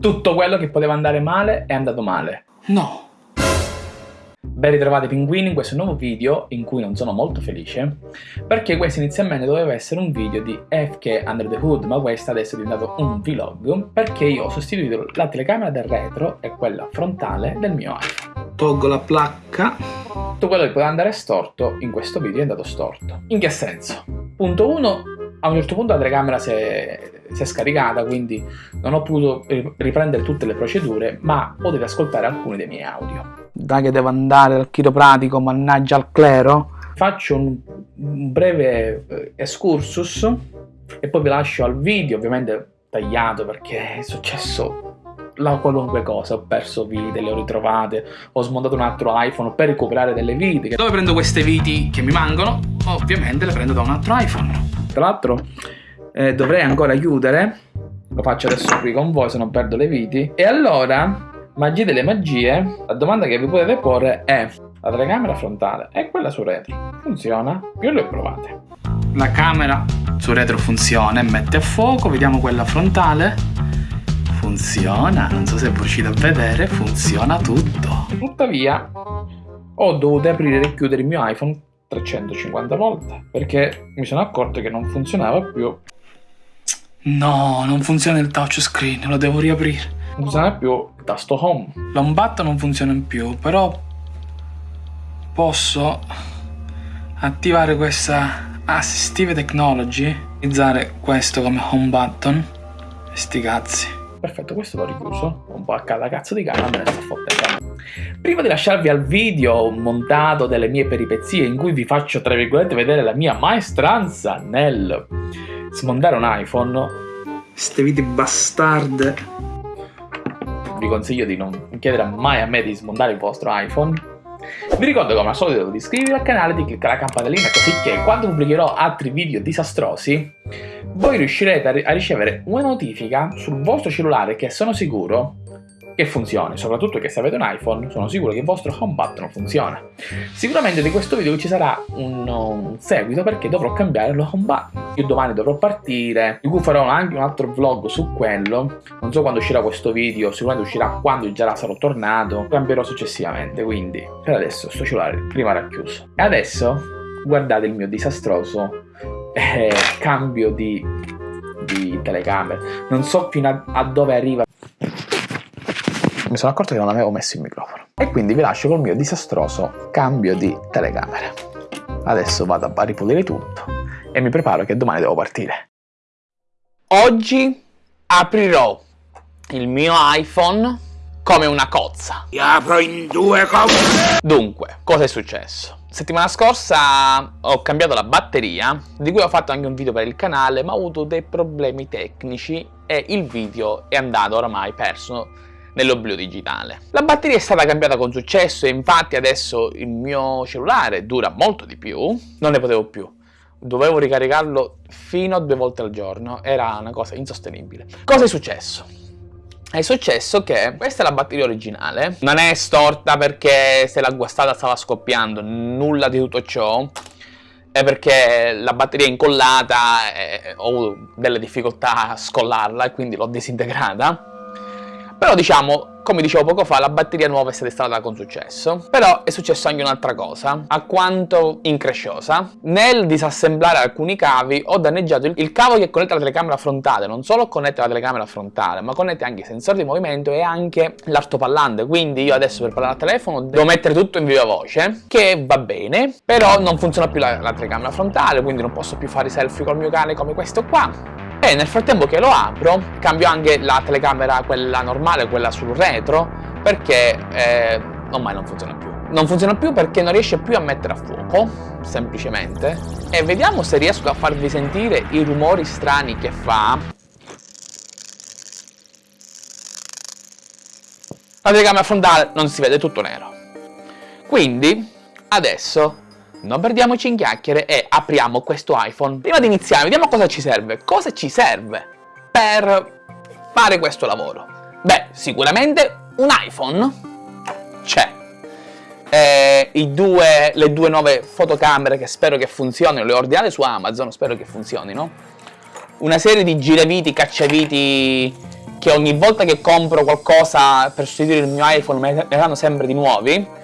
Tutto quello che poteva andare male è andato male. No. Ben ritrovati pinguini in questo nuovo video in cui non sono molto felice perché questo inizialmente doveva essere un video di FK Under the Hood ma questo adesso è diventato un vlog perché io ho sostituito la telecamera del retro e quella frontale del mio iPhone. Tolgo la placca. Tutto quello che poteva andare storto in questo video è andato storto. In che senso? Punto 1 a un certo punto la telecamera si è, si è, scaricata, quindi non ho potuto riprendere tutte le procedure, ma potete ascoltare alcuni dei miei audio. Dai che devo andare dal chiropratico, mannaggia al clero. Faccio un, un breve eh, excursus e poi vi lascio al video, ovviamente tagliato perché è successo la qualunque cosa, ho perso vite, le ho ritrovate, ho smontato un altro iPhone per recuperare delle viti. Dove prendo queste viti che mi mancano? Ovviamente le prendo da un altro iPhone. Tra l'altro eh, dovrei ancora chiudere, lo faccio adesso qui con voi se non perdo le viti. E allora, magia delle magie, la domanda che vi potete porre è la telecamera frontale e quella su retro funziona? Io le ho provate. La camera su retro funziona e mette a fuoco, vediamo quella frontale. Funziona, non so se riuscite a vedere, funziona tutto. Tuttavia, ho dovuto aprire e chiudere il mio iPhone 350 volte perché mi sono accorto che non funzionava più. No non funziona il touchscreen lo devo riaprire. Non funziona più il tasto home. L'homebutton non funziona più però posso attivare questa assistive technology utilizzare questo come home button sti cazzi. Perfetto questo l'ho richiuso. Un po' a cada cazzo di cane me ne sto fottendo prima di lasciarvi al video montato delle mie peripezie in cui vi faccio tra virgolette vedere la mia maestranza nel smontare un iPhone ste vite bastarde. vi consiglio di non chiedere mai a me di smontare il vostro iPhone. Vi ricordo come al solito di iscrivervi al canale, di cliccare la campanellina così che quando pubblicherò altri video disastrosi voi riuscirete a ricevere una notifica sul vostro cellulare che sono sicuro che funzioni, soprattutto che se avete un iPhone sono sicuro che il vostro home button funziona. Sicuramente di questo video ci sarà un, un seguito perché dovrò cambiare lo home button. Io domani dovrò partire, di cui farò anche un altro vlog su quello, non so quando uscirà questo video, sicuramente uscirà quando già sarò tornato, cambierò successivamente, quindi per adesso sto cellulare prima era chiuso. E adesso guardate il mio disastroso eh, cambio di, di telecamere, non so fino a, a dove arriva mi sono accorto che non avevo messo il microfono. E quindi vi lascio col mio disastroso cambio di telecamera. Adesso vado a ripulire tutto e mi preparo che domani devo partire. Oggi aprirò il mio iPhone come una cozza. Ti apro in due cozze! Dunque, cosa è successo? Settimana scorsa ho cambiato la batteria, di cui ho fatto anche un video per il canale, ma ho avuto dei problemi tecnici e il video è andato oramai perso nell'oblio digitale. La batteria è stata cambiata con successo e infatti adesso il mio cellulare dura molto di più, non ne potevo più. Dovevo ricaricarlo fino a due volte al giorno, era una cosa insostenibile. Cosa è successo? È successo che questa è la batteria originale, non è storta perché se l'ha guastata stava scoppiando, nulla di tutto ciò, è perché la batteria è incollata e ho delle difficoltà a scollarla e quindi l'ho disintegrata però diciamo, come dicevo poco fa, la batteria nuova è stata installata con successo. Però è successo anche un'altra cosa, alquanto incresciosa. Nel disassemblare alcuni cavi ho danneggiato il, il cavo che connette la telecamera frontale. Non solo connette la telecamera frontale, ma connette anche i sensori di movimento e anche l'altoparlante. Quindi io adesso per parlare al telefono devo mettere tutto in viva voce, che va bene, però non funziona più la, la telecamera frontale, quindi non posso più fare i selfie col mio cane come questo qua e nel frattempo che lo apro cambio anche la telecamera quella normale quella sul retro perché eh, ormai non funziona più. Non funziona più perché non riesce più a mettere a fuoco semplicemente. E vediamo se riesco a farvi sentire i rumori strani che fa. La telecamera frontale non si vede tutto nero. Quindi adesso non perdiamoci in chiacchiere e apriamo questo iPhone. Prima di iniziare, vediamo cosa ci serve. Cosa ci serve per fare questo lavoro? Beh, sicuramente un iPhone c'è. Eh, due, le due nuove fotocamere che spero che funzionino, le ho ordinate su Amazon, spero che funzionino. Una serie di giraviti, cacciaviti che ogni volta che compro qualcosa per sostituire il mio iPhone me ne danno sempre di nuovi.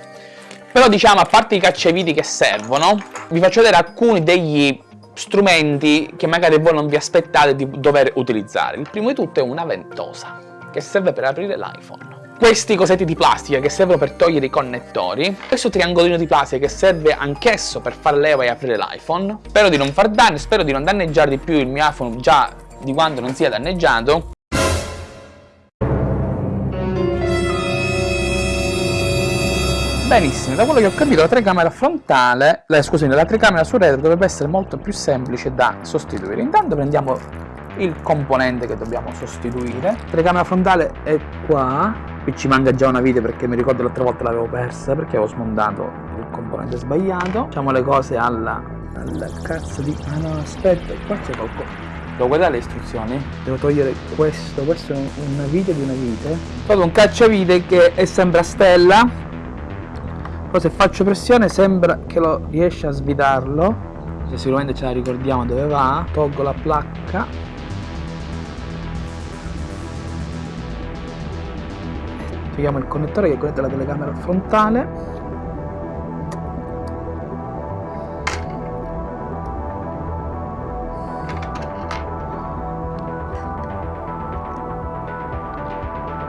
Però diciamo, a parte i cacciaviti che servono, vi faccio vedere alcuni degli strumenti che magari voi non vi aspettate di dover utilizzare. Il primo di tutto è una ventosa, che serve per aprire l'iPhone questi cosetti di plastica che servono per togliere i connettori, questo triangolino di plastica che serve anch'esso per far leva e aprire l'iPhone. Spero di non far danni, spero di non danneggiare di più il mio iPhone già di quando non sia danneggiato. Benissimo, da quello che ho capito la telecamera frontale, eh, scusate, la telecamera su retro dovrebbe essere molto più semplice da sostituire. Intanto prendiamo il componente che dobbiamo sostituire. La telecamera frontale è qua, qui ci manca già una vite perché mi ricordo l'altra volta l'avevo persa perché avevo smontato il componente sbagliato. Facciamo le cose alla, alla cazzo di... Ah no, aspetta, qua c'è qualcosa. Devo guardare le istruzioni? Devo togliere questo, questo è una vite di una vite. Proprio un cacciavite che è sempre a stella però se faccio pressione sembra che lo riesce a svidarlo. Se sicuramente ce la ricordiamo dove va tolgo la placca. Togliamo il connettore che connette la telecamera frontale.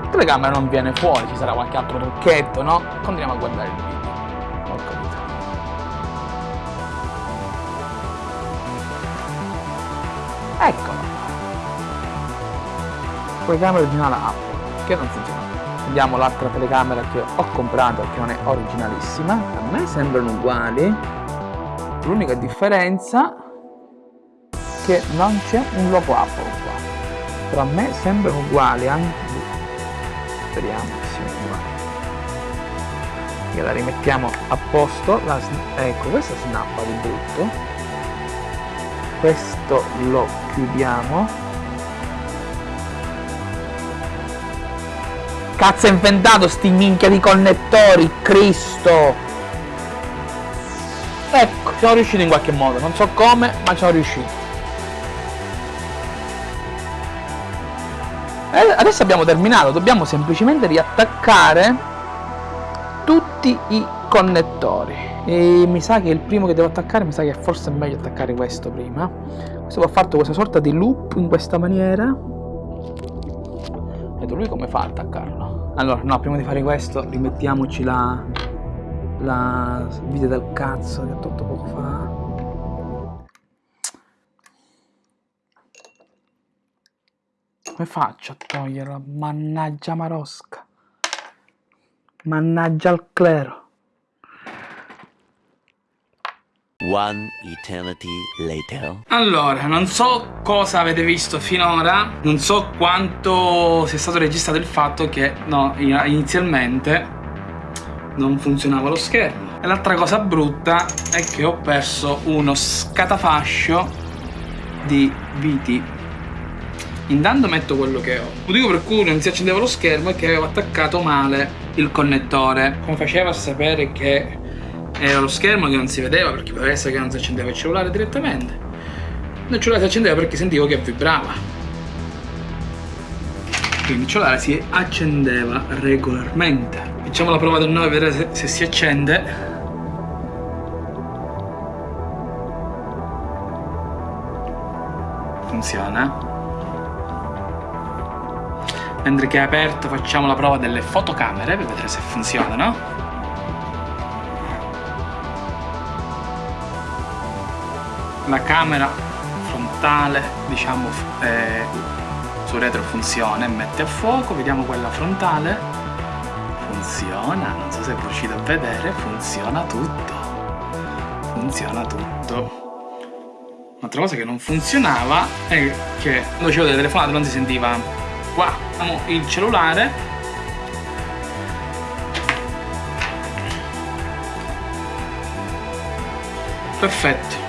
La telecamera non viene fuori ci sarà qualche altro trucchetto no? continuiamo a guardare il video Telecamera originale Apple, che non funziona. Vediamo l'altra telecamera che ho comprato, che non è originalissima. A me sembrano uguali. L'unica differenza è che non c'è un logo Apple qua. Però a me sembrano uguali, anche... Speriamo che siano uguali. E la rimettiamo a posto. La... Ecco, questa snappa di brutto questo lo chiudiamo cazzo è inventato sti minchia di connettori cristo. Ecco. Siamo riusciti in qualche modo non so come ma siamo riusciti. E adesso abbiamo terminato dobbiamo semplicemente riattaccare tutti i connettori. E mi sa che il primo che devo attaccare mi sa che forse è meglio attaccare questo prima. Questo va fatto questa sorta di loop in questa maniera. Vedo lui come fa a attaccarlo allora no prima di fare questo rimettiamoci la la vite del cazzo che ho tolto poco fa. Come faccio a toglierla mannaggia marosca. Mannaggia al clero One eternity later. Allora, non so cosa avete visto finora, non so quanto sia stato registrato il fatto che no, inizialmente non funzionava lo schermo. E l'altra cosa brutta è che ho perso uno scatafascio di viti. Intanto metto quello che ho. Il motivo per cui non si accendeva lo schermo è che avevo attaccato male il connettore. Come faceva a sapere che era lo schermo che non si vedeva perché poteva essere che non si accendeva il cellulare direttamente. Il cellulare si accendeva perché sentivo che vibrava. Quindi il cellulare si accendeva regolarmente. Facciamo la prova del 9 per vedere se, se si accende. Funziona. Mentre che è aperto facciamo la prova delle fotocamere per vedere se funzionano la camera frontale diciamo eh, su retro funziona e mette a fuoco. Vediamo quella frontale. Funziona non so se riuscite a vedere funziona tutto. Funziona tutto. Un'altra cosa che non funzionava è che quando facevo delle telefonate non si sentiva. Qua il cellulare. Perfetto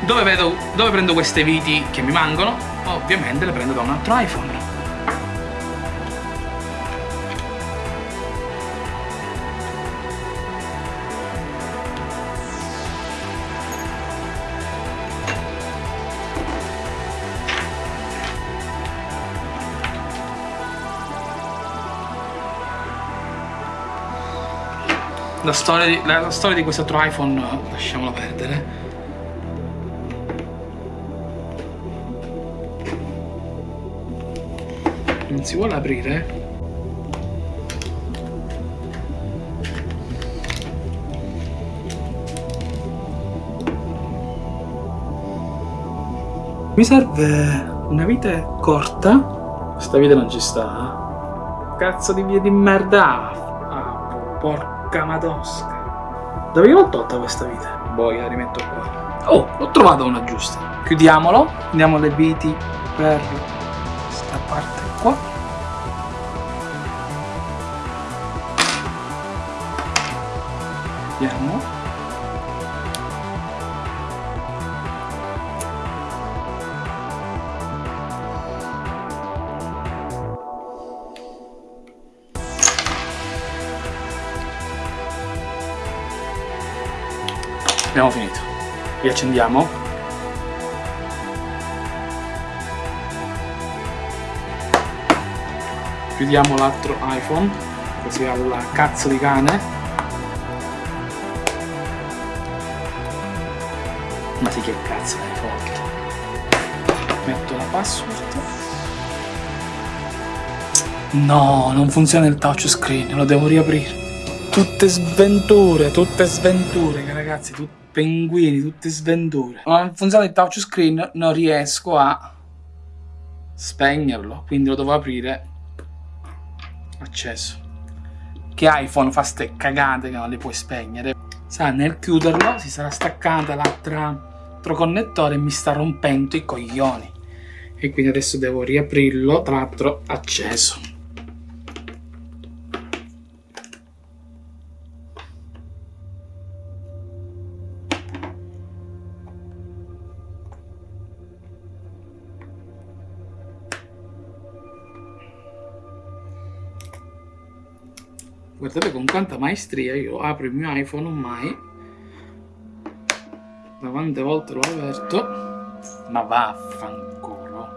dove, vedo, dove prendo queste viti che mi mancano? Ovviamente le prendo da un altro iPhone. La storia, di, la storia di quest'altro iPhone lasciamola perdere Non si vuole aprire? Mi serve una vite corta. Questa vite non ci sta. Cazzo di via di merda. Ah, porca madosca. Dove l'ho tolta questa vite? Boh, la rimetto qua. Oh, l'ho trovata una giusta. Chiudiamolo. Andiamo le viti per parte qua. Vediamo. Abbiamo finito. Riaccendiamo. Chiudiamo l'altro iPhone, così alla cazzo di cane. Ma sì che cazzo è forte. Metto la password. No, non funziona il touchscreen, lo devo riaprire. Tutte sventure, tutte sventure, ragazzi, tutte pinguini, tutte sventure. Non funziona il touchscreen, non riesco a spegnerlo, quindi lo devo aprire. Acceso. Che iPhone fa ste cagate che non le puoi spegnere. Sa, nel chiuderlo si sarà staccata l'altro connettore e mi sta rompendo i coglioni. E quindi adesso devo riaprirlo, tra l'altro acceso. Guardate con quanta maestria io apro il mio iPhone ormai da quante volte l'ho aperto ma vaffanculo.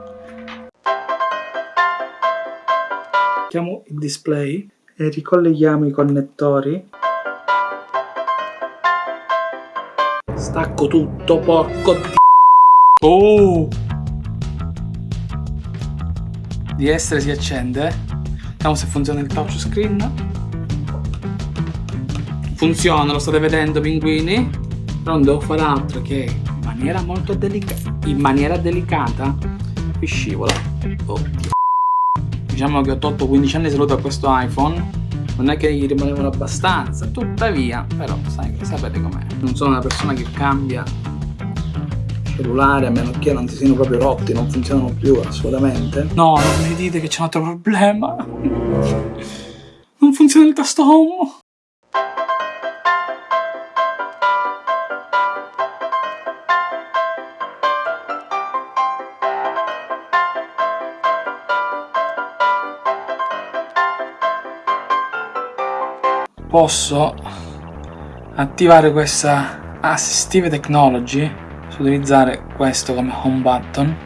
Chiamo il display e ricolleghiamo i connettori. Stacco tutto porco di oh! Di essere si accende. Vediamo se funziona il touchscreen funziona, lo state vedendo pinguini? Però non devo fare altro che in maniera molto delicata, in maniera delicata, qui scivola. Oddio. Diciamo che ho tolto 15 anni di salute a questo iPhone, non è che gli rimanevano abbastanza, tuttavia, però sai, sapete com'è. Non sono una persona che cambia cellulare a meno che non si siano proprio rotti, non funzionano più assolutamente. No, non mi dite che c'è un altro problema. Non funziona il tasto home. Posso attivare questa assistive technology su utilizzare questo come home button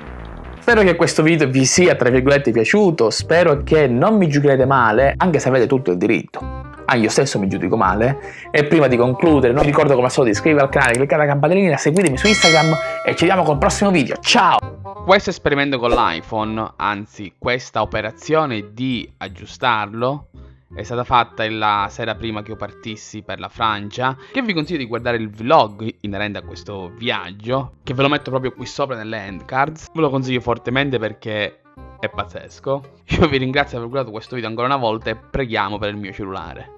Spero che questo video vi sia tra virgolette piaciuto, spero che non mi giudicherete male, anche se avete tutto il diritto. Ah, io stesso mi giudico male. E prima di concludere, non vi ricordo come al solito di iscrivervi al canale, cliccate la campanellina, seguitemi su Instagram e ci vediamo col prossimo video. Ciao! Questo esperimento con l'iPhone, anzi questa operazione di aggiustarlo, è stata fatta la sera prima che io partissi per la Francia che vi consiglio di guardare il vlog inerente a questo viaggio che ve lo metto proprio qui sopra nelle end cards ve lo consiglio fortemente perché è pazzesco. Io vi ringrazio per aver guardato questo video ancora una volta e preghiamo per il mio cellulare